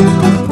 you.